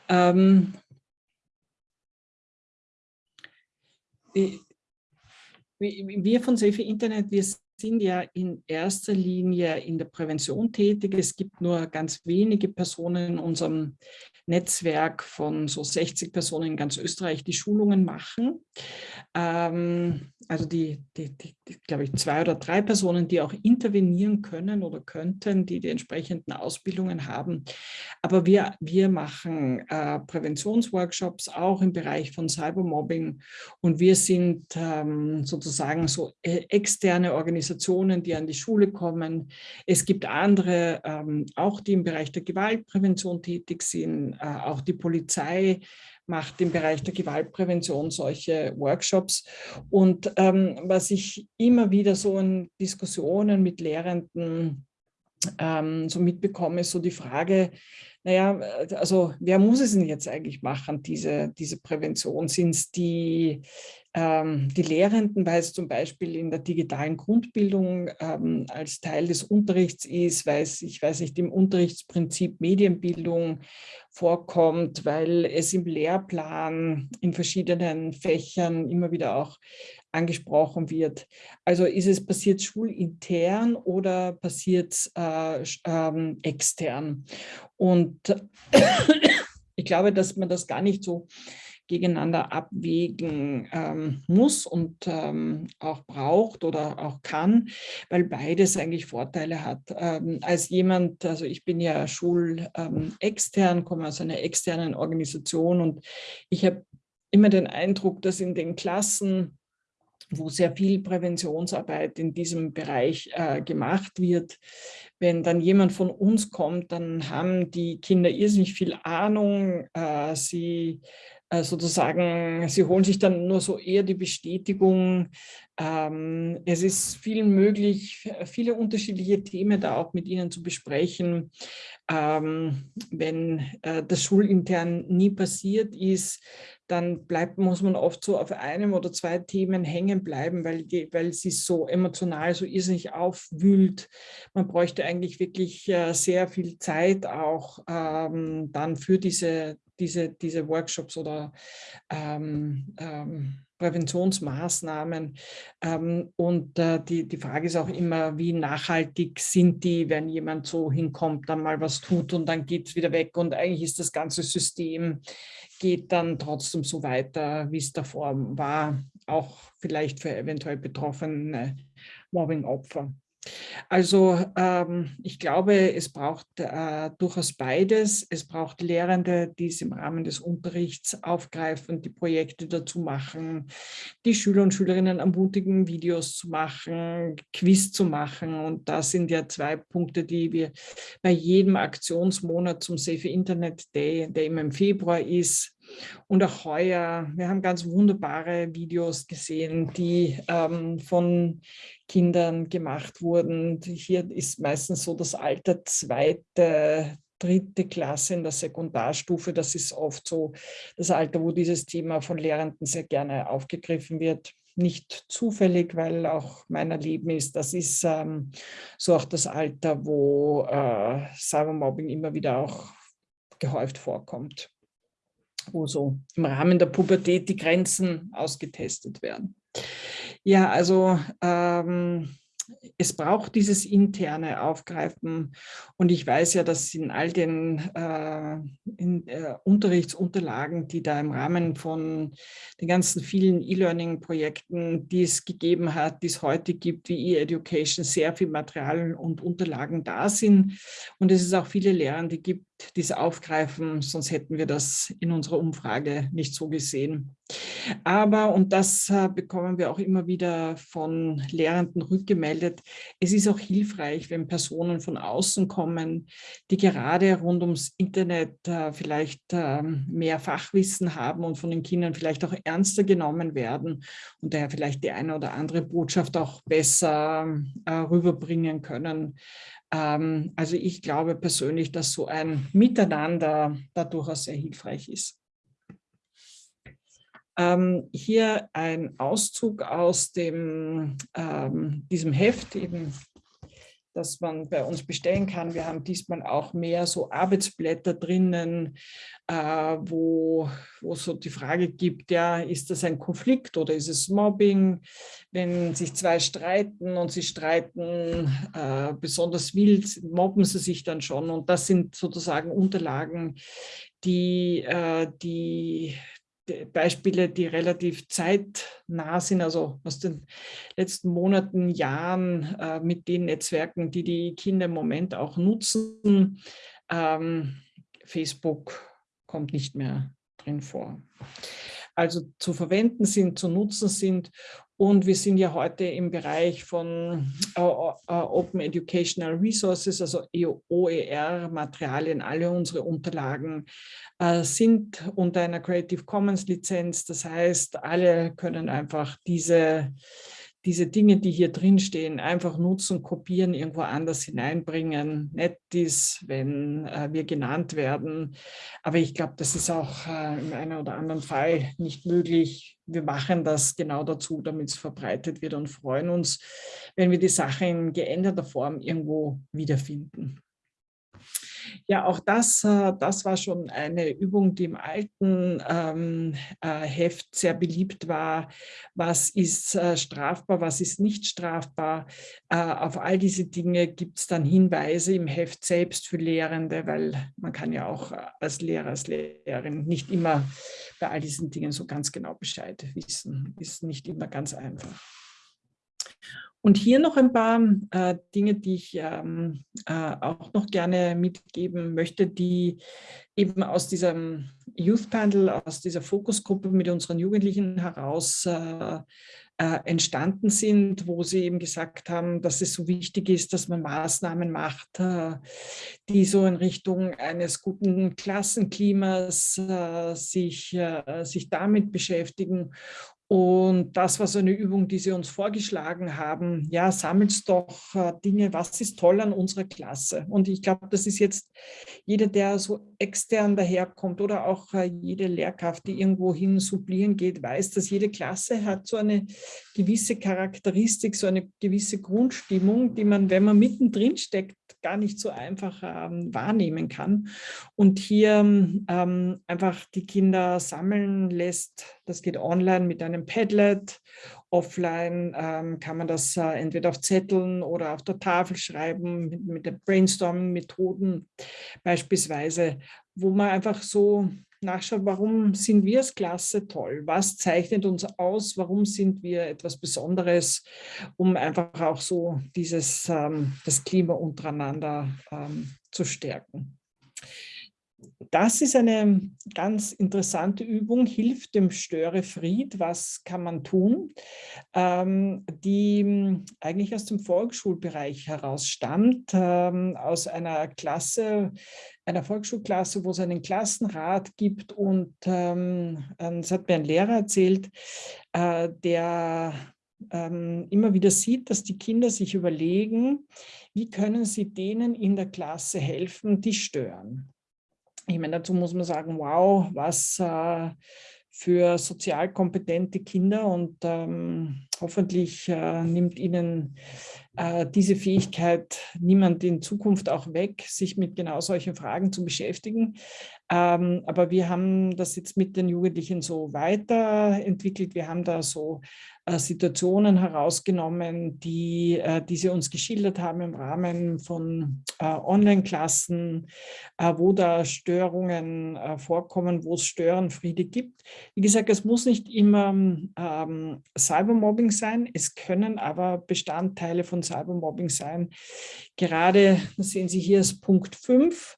Ähm, wir von Safe Internet, wir sind ja in erster Linie in der Prävention tätig. Es gibt nur ganz wenige Personen in unserem Netzwerk von so 60 Personen in ganz Österreich, die Schulungen machen. Ähm, also die, die, die, die glaube ich, zwei oder drei Personen, die auch intervenieren können oder könnten, die die entsprechenden Ausbildungen haben. Aber wir, wir machen äh, Präventionsworkshops auch im Bereich von Cybermobbing und wir sind ähm, sozusagen so äh, externe Organisationen, die an die Schule kommen. Es gibt andere, ähm, auch die im Bereich der Gewaltprävention tätig sind, auch die Polizei macht im Bereich der Gewaltprävention solche Workshops. Und ähm, was ich immer wieder so in Diskussionen mit Lehrenden ähm, so mitbekomme, ist so die Frage, naja, also wer muss es denn jetzt eigentlich machen, diese, diese Prävention? Sind es die ähm, die Lehrenden, weil es zum Beispiel in der digitalen Grundbildung ähm, als Teil des Unterrichts ist, weil es, ich weiß nicht, im Unterrichtsprinzip Medienbildung vorkommt, weil es im Lehrplan in verschiedenen Fächern immer wieder auch angesprochen wird. Also ist es passiert schulintern oder passiert es äh, ähm, extern? Und ich glaube, dass man das gar nicht so gegeneinander abwägen ähm, muss und ähm, auch braucht oder auch kann, weil beides eigentlich Vorteile hat. Ähm, als jemand, also ich bin ja schulextern, ähm, komme aus einer externen Organisation und ich habe immer den Eindruck, dass in den Klassen wo sehr viel Präventionsarbeit in diesem Bereich äh, gemacht wird. Wenn dann jemand von uns kommt, dann haben die Kinder irrsinnig viel Ahnung. Äh, sie äh, sozusagen, sie holen sich dann nur so eher die Bestätigung. Ähm, es ist viel möglich, viele unterschiedliche Themen da auch mit ihnen zu besprechen. Ähm, wenn äh, das schulintern nie passiert ist, dann bleibt, muss man oft so auf einem oder zwei Themen hängen bleiben, weil, die, weil sie so emotional so irrsinnig aufwühlt. Man bräuchte eigentlich wirklich äh, sehr viel Zeit auch ähm, dann für diese diese, diese Workshops oder ähm, ähm, Präventionsmaßnahmen. Ähm, und äh, die, die Frage ist auch immer, wie nachhaltig sind die, wenn jemand so hinkommt, dann mal was tut und dann geht es wieder weg und eigentlich ist das ganze System, geht dann trotzdem so weiter, wie es davor war, auch vielleicht für eventuell betroffene Mobbing-Opfer. Also ähm, ich glaube, es braucht äh, durchaus beides. Es braucht Lehrende, die es im Rahmen des Unterrichts aufgreifen, die Projekte dazu machen, die Schüler und Schülerinnen ermutigen, Videos zu machen, Quiz zu machen. Und das sind ja zwei Punkte, die wir bei jedem Aktionsmonat zum Safe Internet Day, der immer im Februar ist, und auch heuer, wir haben ganz wunderbare Videos gesehen, die ähm, von Kindern gemacht wurden. Hier ist meistens so das Alter zweite, dritte Klasse in der Sekundarstufe. Das ist oft so das Alter, wo dieses Thema von Lehrenden sehr gerne aufgegriffen wird. Nicht zufällig, weil auch mein Erleben ist, das ist ähm, so auch das Alter, wo äh, Cybermobbing immer wieder auch gehäuft vorkommt wo so im Rahmen der Pubertät die Grenzen ausgetestet werden. Ja, also ähm, es braucht dieses interne Aufgreifen und ich weiß ja, dass in all den äh, in, äh, Unterrichtsunterlagen, die da im Rahmen von den ganzen vielen E-Learning-Projekten, die es gegeben hat, die es heute gibt, wie E-Education, sehr viel Material und Unterlagen da sind und es ist auch viele Lehrende gibt, die es aufgreifen, sonst hätten wir das in unserer Umfrage nicht so gesehen. Aber, und das äh, bekommen wir auch immer wieder von Lehrenden rückgemeldet, es ist auch hilfreich, wenn Personen von außen kommen, die gerade rund ums Internet äh, vielleicht äh, mehr Fachwissen haben und von den Kindern vielleicht auch ernster genommen werden und daher vielleicht die eine oder andere Botschaft auch besser äh, rüberbringen können. Ähm, also ich glaube persönlich, dass so ein Miteinander da durchaus sehr hilfreich ist. Ähm, hier ein Auszug aus dem, ähm, diesem Heft, eben, das man bei uns bestellen kann. Wir haben diesmal auch mehr so Arbeitsblätter drinnen, äh, wo, wo so die Frage gibt, ja, ist das ein Konflikt oder ist es Mobbing? Wenn sich zwei streiten und sie streiten äh, besonders wild, mobben sie sich dann schon. Und das sind sozusagen Unterlagen, die, äh, die Beispiele, die relativ zeitnah sind, also aus den letzten Monaten, Jahren äh, mit den Netzwerken, die die Kinder im Moment auch nutzen. Ähm, Facebook kommt nicht mehr drin vor. Also zu verwenden sind, zu nutzen sind und wir sind ja heute im Bereich von uh, uh, Open Educational Resources, also OER-Materialien. Alle unsere Unterlagen uh, sind unter einer Creative Commons Lizenz. Das heißt, alle können einfach diese diese Dinge, die hier drin stehen, einfach nutzen, kopieren, irgendwo anders hineinbringen. Nett ist, wenn äh, wir genannt werden. Aber ich glaube, das ist auch äh, im einen oder anderen Fall nicht möglich. Wir machen das genau dazu, damit es verbreitet wird und freuen uns, wenn wir die Sache in geänderter Form irgendwo wiederfinden. Ja, auch das, äh, das war schon eine Übung, die im alten ähm, äh, Heft sehr beliebt war. Was ist äh, strafbar, was ist nicht strafbar? Auf all diese Dinge gibt es dann Hinweise im Heft selbst für Lehrende, weil man kann ja auch als Lehrer, als Lehrerin nicht immer bei all diesen Dingen so ganz genau Bescheid wissen. Ist nicht immer ganz einfach. Und hier noch ein paar äh, Dinge, die ich ähm, äh, auch noch gerne mitgeben möchte, die eben aus diesem Youth Panel, aus dieser Fokusgruppe mit unseren Jugendlichen heraus äh, äh, entstanden sind, wo sie eben gesagt haben, dass es so wichtig ist, dass man Maßnahmen macht, äh, die so in Richtung eines guten Klassenklimas äh, sich, sich damit beschäftigen und das war so eine Übung, die Sie uns vorgeschlagen haben. Ja, sammelt doch äh, Dinge, was ist toll an unserer Klasse? Und ich glaube, das ist jetzt jeder, der so extern daherkommt oder auch äh, jede Lehrkraft, die irgendwo hin sublieren geht, weiß, dass jede Klasse hat so eine gewisse Charakteristik, so eine gewisse Grundstimmung, die man, wenn man mittendrin steckt, gar nicht so einfach ähm, wahrnehmen kann. Und hier ähm, einfach die Kinder sammeln lässt, das geht online mit einem Padlet, offline ähm, kann man das äh, entweder auf Zetteln oder auf der Tafel schreiben, mit, mit den Brainstorming-Methoden beispielsweise, wo man einfach so nachschaut, warum sind wir als Klasse toll? Was zeichnet uns aus? Warum sind wir etwas Besonderes? Um einfach auch so dieses, ähm, das Klima untereinander ähm, zu stärken. Das ist eine ganz interessante Übung, hilft dem Störefried. Was kann man tun? Ähm, die eigentlich aus dem Volksschulbereich heraus stammt, ähm, aus einer Klasse, einer Volksschulklasse, wo es einen Klassenrat gibt und ähm, das hat mir ein Lehrer erzählt, äh, der ähm, immer wieder sieht, dass die Kinder sich überlegen, wie können sie denen in der Klasse helfen, die stören. Ich meine, dazu muss man sagen, wow, was äh, für sozial kompetente Kinder und ähm, hoffentlich äh, nimmt ihnen diese Fähigkeit niemand in Zukunft auch weg, sich mit genau solchen Fragen zu beschäftigen. Ähm, aber wir haben das jetzt mit den Jugendlichen so weiterentwickelt. Wir haben da so äh, Situationen herausgenommen, die, äh, die sie uns geschildert haben im Rahmen von äh, Online-Klassen, wo da Störungen vorkommen, wo es Störenfriede gibt. Wie gesagt, es muss nicht immer ähm, Cybermobbing sein, es können aber Bestandteile von Cybermobbing sein. Gerade, sehen Sie hier, ist Punkt 5,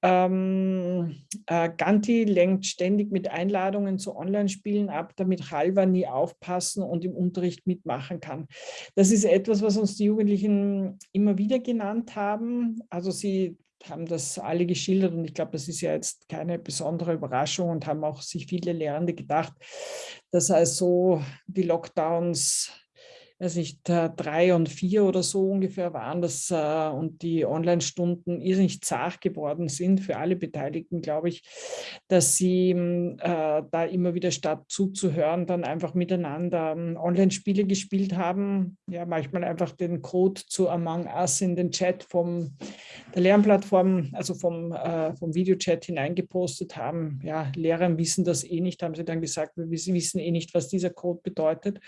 ähm, äh, Ganti lenkt ständig mit Einladungen zu Online-Spielen ab, damit Halva nie aufpassen und im Unterricht mitmachen kann. Das ist etwas, was uns die Jugendlichen immer wieder genannt haben. Also sie haben das alle geschildert und ich glaube, das ist ja jetzt keine besondere Überraschung und haben auch sich viele Lehrende gedacht, dass also die Lockdowns weiß nicht, drei und vier oder so ungefähr waren das äh, und die Online-Stunden irrsinnig zart geworden sind für alle Beteiligten, glaube ich, dass sie äh, da immer wieder statt zuzuhören, dann einfach miteinander ähm, Online-Spiele gespielt haben. Ja, manchmal einfach den Code zu Among Us in den Chat vom der Lernplattform, also vom, äh, vom Videochat hineingepostet haben. Ja, Lehrer wissen das eh nicht, haben sie dann gesagt, wir wissen eh nicht, was dieser Code bedeutet.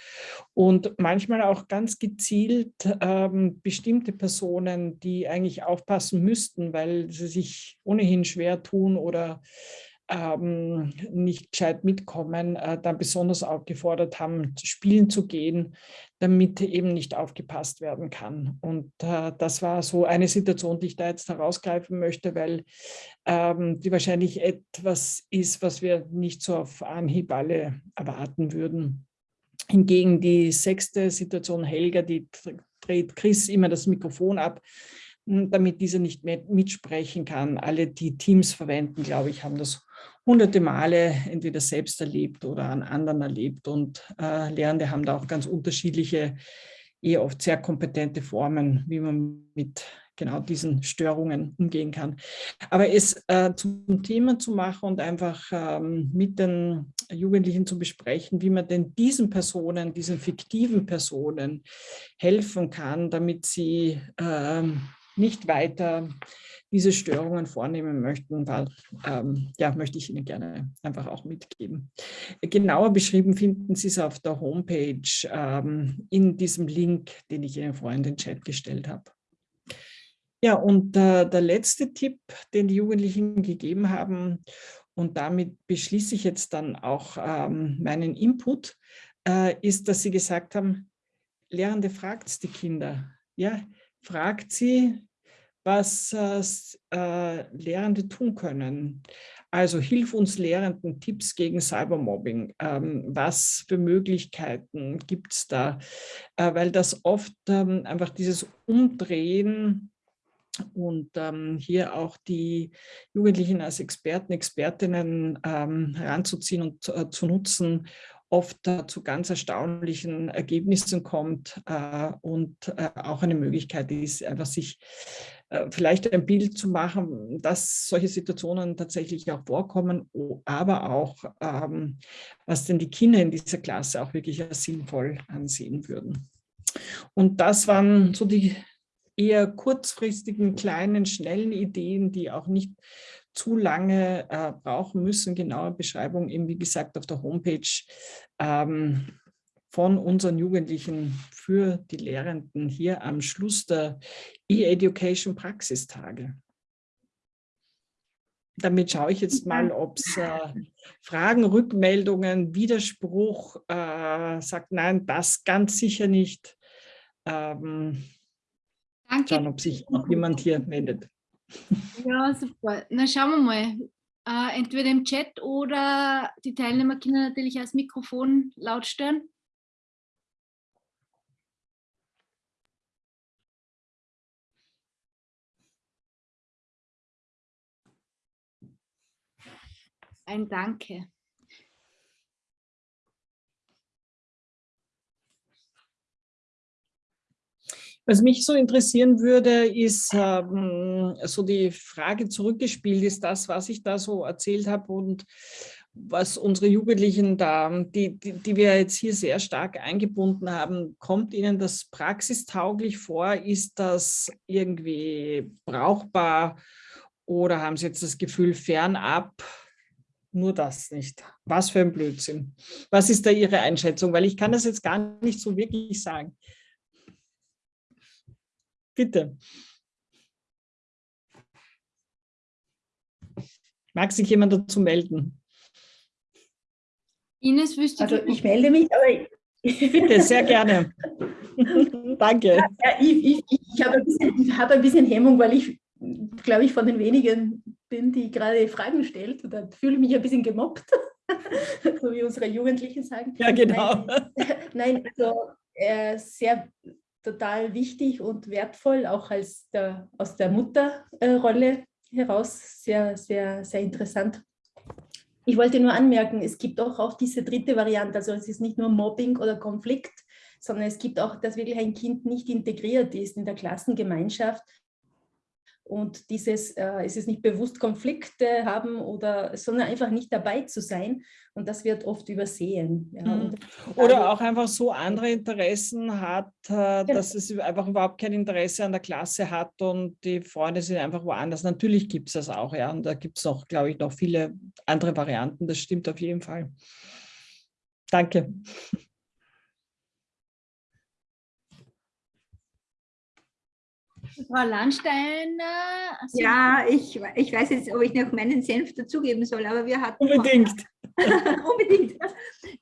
Und manchmal manchmal auch ganz gezielt ähm, bestimmte Personen, die eigentlich aufpassen müssten, weil sie sich ohnehin schwer tun oder ähm, nicht gescheit mitkommen, äh, dann besonders aufgefordert haben, spielen zu gehen, damit eben nicht aufgepasst werden kann. Und äh, das war so eine Situation, die ich da jetzt herausgreifen möchte, weil ähm, die wahrscheinlich etwas ist, was wir nicht so auf Anhieb alle erwarten würden. Hingegen die sechste Situation, Helga, die dreht Chris immer das Mikrofon ab, hm, damit dieser nicht mehr mitsprechen kann. Alle, die Teams verwenden, glaube ich, haben das hunderte Male entweder selbst erlebt oder an anderen erlebt. Und äh, Lehrende haben da auch ganz unterschiedliche, eher oft sehr kompetente Formen, wie man mit genau diesen Störungen umgehen kann. Aber es äh, zum Thema zu machen und einfach ähm, mit den Jugendlichen zu besprechen, wie man denn diesen Personen, diesen fiktiven Personen helfen kann, damit sie ähm, nicht weiter diese Störungen vornehmen möchten, weil, ähm, ja, möchte ich Ihnen gerne einfach auch mitgeben. Genauer beschrieben finden Sie es auf der Homepage ähm, in diesem Link, den ich Ihnen vorhin in den Chat gestellt habe. Ja, und äh, der letzte Tipp, den die Jugendlichen gegeben haben, und damit beschließe ich jetzt dann auch ähm, meinen Input, äh, ist, dass sie gesagt haben, Lehrende fragt die Kinder. Ja, fragt sie, was äh, Lehrende tun können. Also hilf uns Lehrenden Tipps gegen Cybermobbing. Ähm, was für Möglichkeiten gibt es da? Äh, weil das oft ähm, einfach dieses Umdrehen und ähm, hier auch die Jugendlichen als Experten, Expertinnen ähm, heranzuziehen und äh, zu nutzen, oft äh, zu ganz erstaunlichen Ergebnissen kommt äh, und äh, auch eine Möglichkeit ist, einfach sich äh, vielleicht ein Bild zu machen, dass solche Situationen tatsächlich auch vorkommen, aber auch, ähm, was denn die Kinder in dieser Klasse auch wirklich sinnvoll ansehen würden. Und das waren so die eher kurzfristigen, kleinen, schnellen Ideen, die auch nicht zu lange äh, brauchen müssen. Genaue Beschreibung eben, wie gesagt, auf der Homepage ähm, von unseren Jugendlichen für die Lehrenden hier am Schluss der E-Education Praxistage. damit schaue ich jetzt mal, ob es äh, Fragen, Rückmeldungen, Widerspruch äh, sagt, nein, das ganz sicher nicht. Ähm, Danke. Schauen, ob sich noch jemand hier meldet. Ja, super. Na, schauen wir mal. Äh, entweder im Chat oder die Teilnehmer können natürlich das Mikrofon laut stellen. Ein Danke. Was mich so interessieren würde, ist ähm, so die Frage zurückgespielt, ist das, was ich da so erzählt habe und was unsere Jugendlichen da, die, die, die, wir jetzt hier sehr stark eingebunden haben, kommt Ihnen das praxistauglich vor? Ist das irgendwie brauchbar oder haben Sie jetzt das Gefühl fernab? nur das nicht. Was für ein Blödsinn. Was ist da Ihre Einschätzung? Weil ich kann das jetzt gar nicht so wirklich sagen. Bitte. Mag sich jemand dazu melden? Ines, wüsste Also ich melde mich, aber... Bitte, sehr gerne. Danke. Ja, ich, ich, ich habe ein, hab ein bisschen Hemmung, weil ich, glaube ich, von den wenigen bin, die gerade Fragen stellt. Und dann fühle ich mich ein bisschen gemobbt, so wie unsere Jugendlichen sagen. Ja, genau. Nein, nein also äh, sehr total wichtig und wertvoll, auch als der, aus der Mutterrolle heraus, sehr, sehr, sehr interessant. Ich wollte nur anmerken, es gibt auch, auch diese dritte Variante, also es ist nicht nur Mobbing oder Konflikt, sondern es gibt auch, dass wirklich ein Kind nicht integriert ist in der Klassengemeinschaft und dieses, äh, es ist nicht bewusst Konflikte haben oder, sondern einfach nicht dabei zu sein und das wird oft übersehen. Ja. Mhm. Oder auch einfach so andere Interessen hat, äh, genau. dass es einfach überhaupt kein Interesse an der Klasse hat und die Freunde sind einfach woanders. Natürlich gibt es das auch, ja, und da gibt es auch, glaube ich, noch viele andere Varianten, das stimmt auf jeden Fall. Danke. Frau Landstein. Also ja, ich, ich weiß jetzt, ob ich noch meinen Senf dazugeben soll, aber wir hatten... Unbedingt. unbedingt.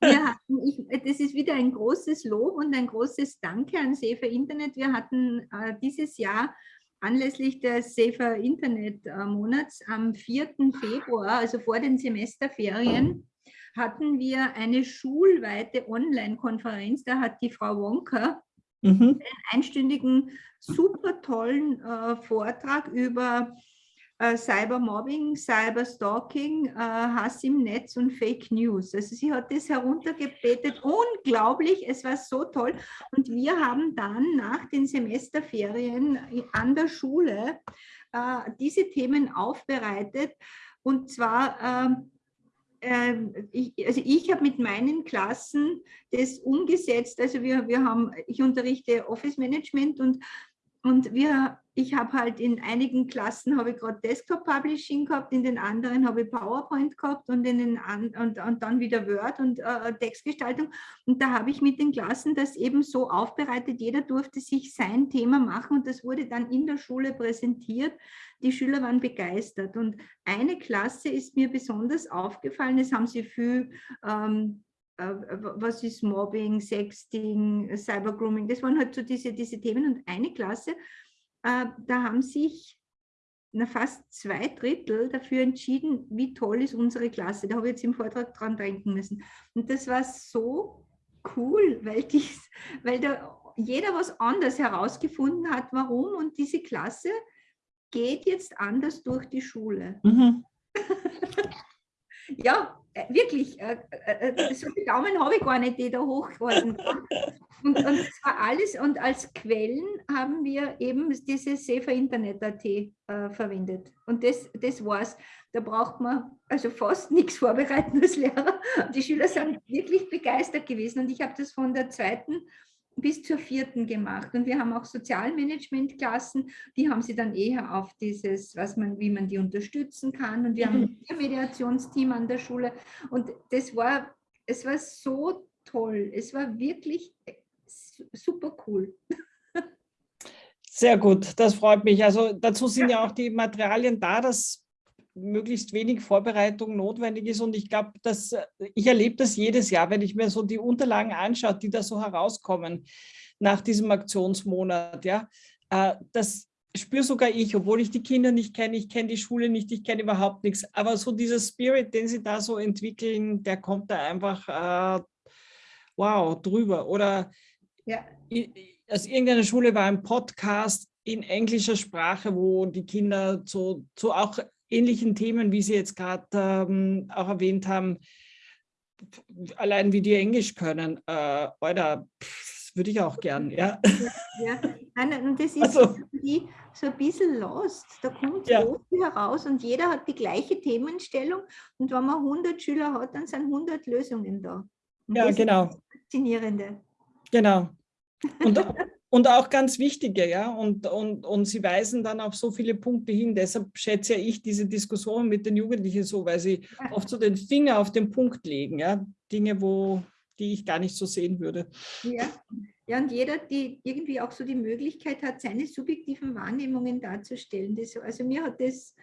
Wir hatten, ich, das ist wieder ein großes Lob und ein großes Danke an Safer Internet. Wir hatten äh, dieses Jahr anlässlich des Safer Internet äh, Monats am 4. Februar, also vor den Semesterferien, hatten wir eine schulweite Online-Konferenz. Da hat die Frau Wonka mhm. einen einstündigen, super tollen äh, Vortrag über äh, Cybermobbing, Cyberstalking, äh, Hass im Netz und Fake News. Also sie hat das heruntergebetet, unglaublich, es war so toll. Und wir haben dann nach den Semesterferien an der Schule äh, diese Themen aufbereitet und zwar ähm, ich, also ich habe mit meinen Klassen das umgesetzt. Also wir, wir haben, ich unterrichte Office Management und, und wir, ich habe halt in einigen Klassen habe ich gerade Desktop Publishing gehabt, in den anderen habe ich PowerPoint gehabt und, in den und, und dann wieder Word und äh, Textgestaltung. Und da habe ich mit den Klassen das eben so aufbereitet, jeder durfte sich sein Thema machen und das wurde dann in der Schule präsentiert die Schüler waren begeistert. Und eine Klasse ist mir besonders aufgefallen, das haben sie viel, ähm, äh, was ist Mobbing, Sexting, Cybergrooming, das waren halt so diese, diese Themen. Und eine Klasse, äh, da haben sich na, fast zwei Drittel dafür entschieden, wie toll ist unsere Klasse. Da habe ich jetzt im Vortrag dran denken müssen. Und das war so cool, weil, dies, weil da jeder was anderes herausgefunden hat, warum. Und diese Klasse geht jetzt anders durch die Schule. Mhm. ja, wirklich, äh, äh, äh, so viele Daumen habe ich gar nicht, die da hochgehalten und, und das war alles, und als Quellen haben wir eben diese Safer Internet.at äh, verwendet. Und das, das war's. Da braucht man also fast nichts vorbereiten als Lehrer. Die Schüler sind wirklich begeistert gewesen. Und ich habe das von der zweiten bis zur vierten gemacht. Und wir haben auch Sozialmanagement-Klassen, die haben sie dann eher auf dieses, was man, wie man die unterstützen kann. Und wir haben mhm. ein Mediationsteam an der Schule. Und das war, es war so toll. Es war wirklich super cool. Sehr gut, das freut mich. Also dazu sind ja auch die Materialien da, das möglichst wenig Vorbereitung notwendig ist. Und ich glaube, dass ich erlebe das jedes Jahr, wenn ich mir so die Unterlagen anschaue, die da so herauskommen nach diesem Aktionsmonat. Ja, äh, das spüre sogar ich, obwohl ich die Kinder nicht kenne, ich kenne die Schule nicht, ich kenne überhaupt nichts. Aber so dieser Spirit, den sie da so entwickeln, der kommt da einfach äh, wow drüber. Oder ja. aus irgendeiner Schule war ein Podcast in englischer Sprache, wo die Kinder zu, zu auch ähnlichen Themen, wie Sie jetzt gerade ähm, auch erwähnt haben, allein wie die Englisch können, äh, oder würde ich auch gern, ja. Ja, ja. und das ist also, so ein bisschen lost. Da kommt ja. so viel heraus und jeder hat die gleiche Themenstellung und wenn man 100 Schüler hat, dann sind 100 Lösungen da. Und ja, genau. Das Faszinierende. Genau. Und, und auch ganz wichtige, ja, und, und, und sie weisen dann auf so viele Punkte hin. Deshalb schätze ich diese Diskussion mit den Jugendlichen so, weil sie oft so den Finger auf den Punkt legen, ja, Dinge, wo, die ich gar nicht so sehen würde. Ja, ja und jeder, die irgendwie auch so die Möglichkeit hat, seine subjektiven Wahrnehmungen darzustellen. Das, also mir hat das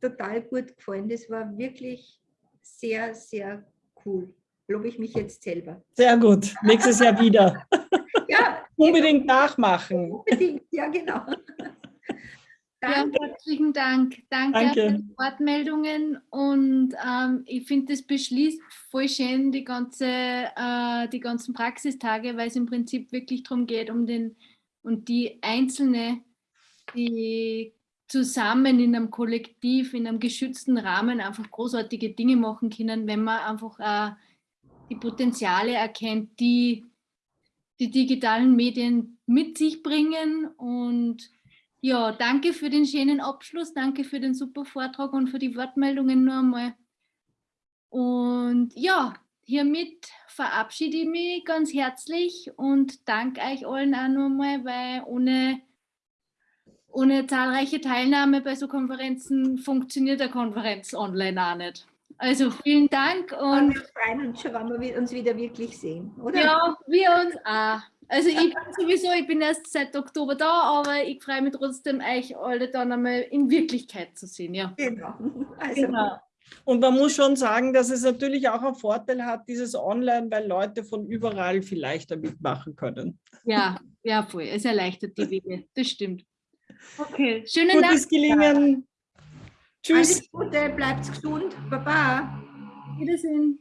total gut gefallen. Das war wirklich sehr, sehr cool. Lobe ich mich jetzt selber. Sehr gut. Nächstes Jahr wieder. ja, unbedingt nachmachen. Unbedingt, ja genau. Danke. Ja, herzlichen Dank. Danke, Danke. für die Wortmeldungen und ähm, ich finde, das beschließt voll schön die, ganze, äh, die ganzen Praxistage, weil es im Prinzip wirklich darum geht, um den und die Einzelne, die zusammen in einem Kollektiv, in einem geschützten Rahmen einfach großartige Dinge machen können, wenn man einfach äh, die Potenziale erkennt, die die digitalen Medien mit sich bringen. Und ja, danke für den schönen Abschluss, danke für den super Vortrag und für die Wortmeldungen nur einmal. Und ja, hiermit verabschiede ich mich ganz herzlich und danke euch allen auch nochmal, weil ohne, ohne zahlreiche Teilnahme bei so Konferenzen funktioniert der Konferenz online auch nicht. Also vielen Dank. Und, und wir freuen uns schon, wenn wir uns wieder wirklich sehen, oder? Ja, wir uns auch. Also ich bin sowieso, ich bin erst seit Oktober da, aber ich freue mich trotzdem, euch alle dann einmal in Wirklichkeit zu sehen. Ja. Genau. Also. genau. Und man muss schon sagen, dass es natürlich auch einen Vorteil hat, dieses Online, weil Leute von überall vielleicht damit machen können. Ja, ja, voll. Es erleichtert die Wege. Das stimmt. Okay, schönen Gutes Dank. Gutes Gelingen. Tschüss. Alles Gute, bleibt gesund. Baba. Wiedersehen.